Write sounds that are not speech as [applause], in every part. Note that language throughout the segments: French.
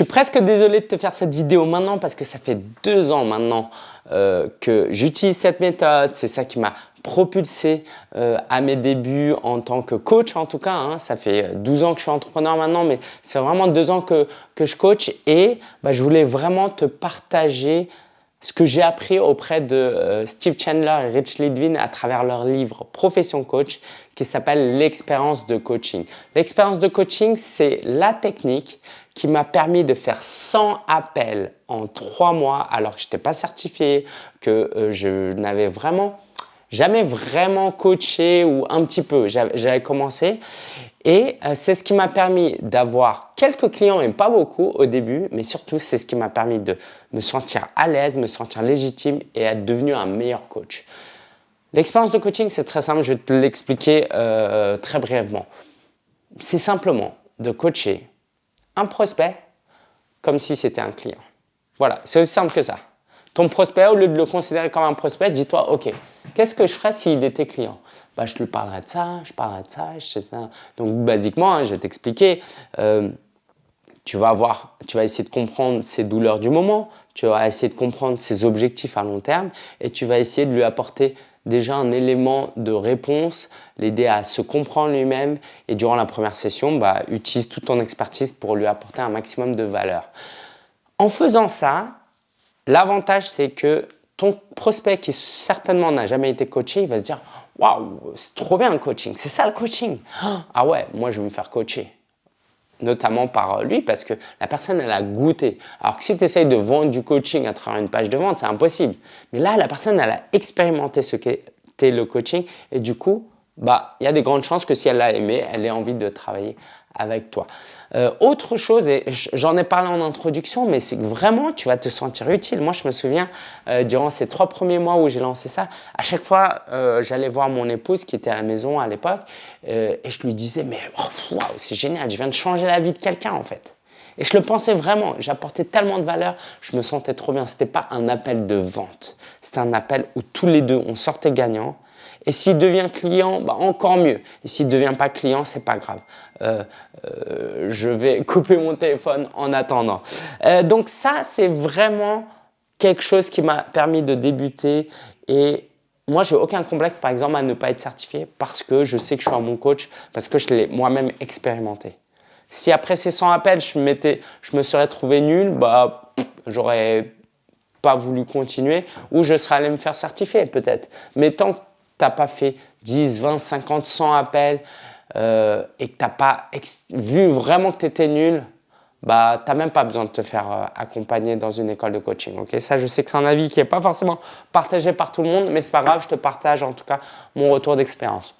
suis presque désolé de te faire cette vidéo maintenant parce que ça fait deux ans maintenant euh, que j'utilise cette méthode. C'est ça qui m'a propulsé euh, à mes débuts en tant que coach en tout cas. Hein. Ça fait 12 ans que je suis entrepreneur maintenant, mais c'est vraiment deux ans que, que je coach et bah, je voulais vraiment te partager ce que j'ai appris auprès de euh, Steve Chandler et Rich Lidvin à travers leur livre Profession Coach qui s'appelle l'expérience de coaching. L'expérience de coaching, c'est la technique qui m'a permis de faire 100 appels en trois mois alors que je n'étais pas certifié, que euh, je n'avais vraiment jamais vraiment coaché ou un petit peu. J'avais commencé et euh, c'est ce qui m'a permis d'avoir quelques clients, et pas beaucoup au début, mais surtout c'est ce qui m'a permis de me sentir à l'aise, me sentir légitime et être devenu un meilleur coach. L'expérience de coaching, c'est très simple, je vais te l'expliquer euh, très brièvement. C'est simplement de coacher un prospect comme si c'était un client. Voilà, c'est aussi simple que ça. Ton prospect, au lieu de le considérer comme un prospect, dis-toi, OK, qu'est-ce que je ferais s'il était client? Bah, Je lui parlerais de ça, je parlerais de ça, je sais ça. Donc, basiquement, hein, je vais t'expliquer. Euh, tu vas avoir, tu vas essayer de comprendre ses douleurs du moment, tu vas essayer de comprendre ses objectifs à long terme et tu vas essayer de lui apporter déjà un élément de réponse, l'aider à se comprendre lui-même et durant la première session, bah, utilise toute ton expertise pour lui apporter un maximum de valeur. En faisant ça, L'avantage, c'est que ton prospect qui certainement n'a jamais été coaché, il va se dire « Waouh, c'est trop bien le coaching, c'est ça le coaching [gasps] Ah ouais, moi je vais me faire coacher. » Notamment par lui parce que la personne, elle a goûté. Alors que si tu essayes de vendre du coaching à travers une page de vente, c'est impossible. Mais là, la personne, elle a expérimenté ce qu'était le coaching et du coup, bah, il y a des grandes chances que si elle l'a aimé, elle ait envie de travailler avec toi. Euh, autre chose, et j'en ai parlé en introduction, mais c'est que vraiment tu vas te sentir utile. Moi, je me souviens, euh, durant ces trois premiers mois où j'ai lancé ça, à chaque fois, euh, j'allais voir mon épouse qui était à la maison à l'époque et je lui disais, mais oh, c'est génial, je viens de changer la vie de quelqu'un en fait. Et je le pensais vraiment, j'apportais tellement de valeur, je me sentais trop bien. Ce n'était pas un appel de vente, c'était un appel où tous les deux, on sortait gagnant et s'il devient client, bah encore mieux. Et s'il ne devient pas client, c'est pas grave. Euh, euh, je vais [laughs] couper mon téléphone en attendant. Euh, donc ça, c'est vraiment quelque chose qui m'a permis de débuter et moi, j'ai aucun complexe, par exemple, à ne pas être certifié parce que je sais que je suis un bon coach, parce que je l'ai moi-même expérimenté. Si après ces 100 appels, je, je me serais trouvé nul, bah, j'aurais pas voulu continuer ou je serais allé me faire certifier peut-être. Mais tant que tu n'as pas fait 10, 20, 50, 100 appels euh, et que tu n'as pas vu vraiment que tu étais nul, bah, tu n'as même pas besoin de te faire euh, accompagner dans une école de coaching. Ça, je sais que c'est un avis qui n'est pas forcément partagé par tout le monde, mais ce n'est pas grave, je te partage en tout cas mon retour d'expérience.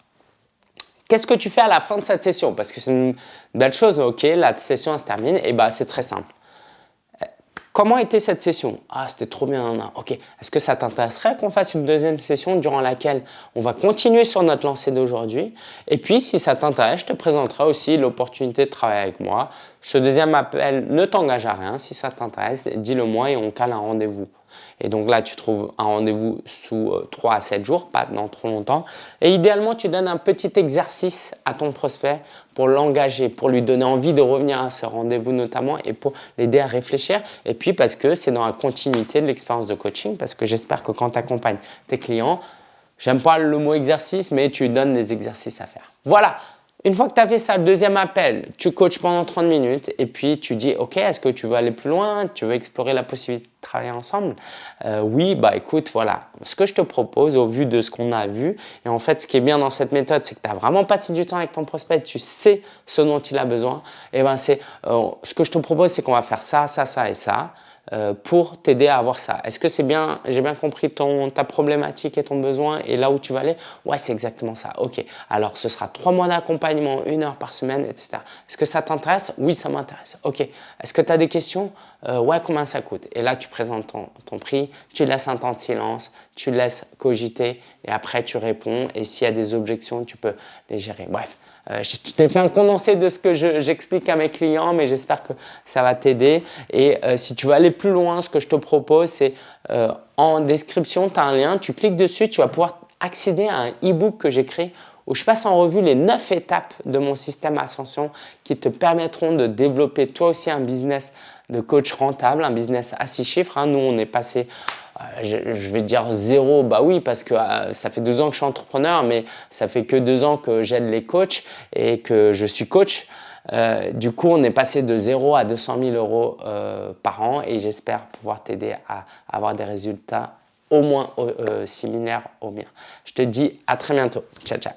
Qu'est-ce que tu fais à la fin de cette session? Parce que c'est une belle chose, ok, la session se termine, et bah, c'est très simple. Comment était cette session? Ah, c'était trop bien. Ok, est-ce que ça t'intéresserait qu'on fasse une deuxième session durant laquelle on va continuer sur notre lancée d'aujourd'hui? Et puis, si ça t'intéresse, je te présenterai aussi l'opportunité de travailler avec moi. Ce deuxième appel ne t'engage à rien. Si ça t'intéresse, dis-le moi et on cale un rendez-vous. Et donc là, tu trouves un rendez-vous sous 3 euh, à 7 jours, pas dans trop longtemps. Et idéalement, tu donnes un petit exercice à ton prospect pour l'engager, pour lui donner envie de revenir à ce rendez-vous notamment et pour l'aider à réfléchir. Et puis parce que c'est dans la continuité de l'expérience de coaching, parce que j'espère que quand tu accompagnes tes clients, j'aime pas le mot exercice, mais tu donnes des exercices à faire. Voilà, une fois que tu as fait ça, le deuxième appel, tu coaches pendant 30 minutes et puis tu dis « Ok, est-ce que tu veux aller plus loin? Tu veux explorer la possibilité de travailler ensemble? Euh, Oui, bah écoute, voilà. Ce que je te propose au vu de ce qu'on a vu, et en fait, ce qui est bien dans cette méthode, c'est que tu as vraiment passé du temps avec ton prospect, tu sais ce dont il a besoin. Et ben c'est euh, ce que je te propose, c'est qu'on va faire ça, ça, ça et ça. Euh, pour t'aider à avoir ça. Est-ce que c'est bien, j'ai bien compris ton, ta problématique et ton besoin et là où tu vas aller? Ouais, c'est exactement ça. Ok, alors ce sera trois mois d'accompagnement, une heure par semaine, etc. Est-ce que ça t'intéresse? Oui, ça m'intéresse. Ok, est-ce que tu as des questions? Euh, Ouais, combien ça coûte? Et là, tu présentes ton, ton prix, tu laisses un temps de silence, tu laisses cogiter et après tu réponds et s'il y a des objections, tu peux les gérer. Bref, euh, fait un condensé de ce que j'explique à mes clients, mais j'espère que ça va t'aider. Et euh, si tu veux aller plus loin, ce que je te propose, c'est euh, en description, tu as un lien, tu cliques dessus, tu vas pouvoir accéder à un e-book que j'ai créé où je passe en revue les 9 étapes de mon système Ascension qui te permettront de développer toi aussi un business de coach rentable, un business à 6 chiffres. Hein. Nous, on est passé je, vais dire zéro, bah oui, parce que euh, ça fait deux ans que je suis entrepreneur, mais ça fait que deux ans que j'aide les coachs et que je suis coach. Euh, du coup, on est passé de 0 à 200 000 euros par an et j'espère pouvoir t'aider à avoir des résultats au moins similaires aux miens. Je te dis à très bientôt. Ciao, ciao.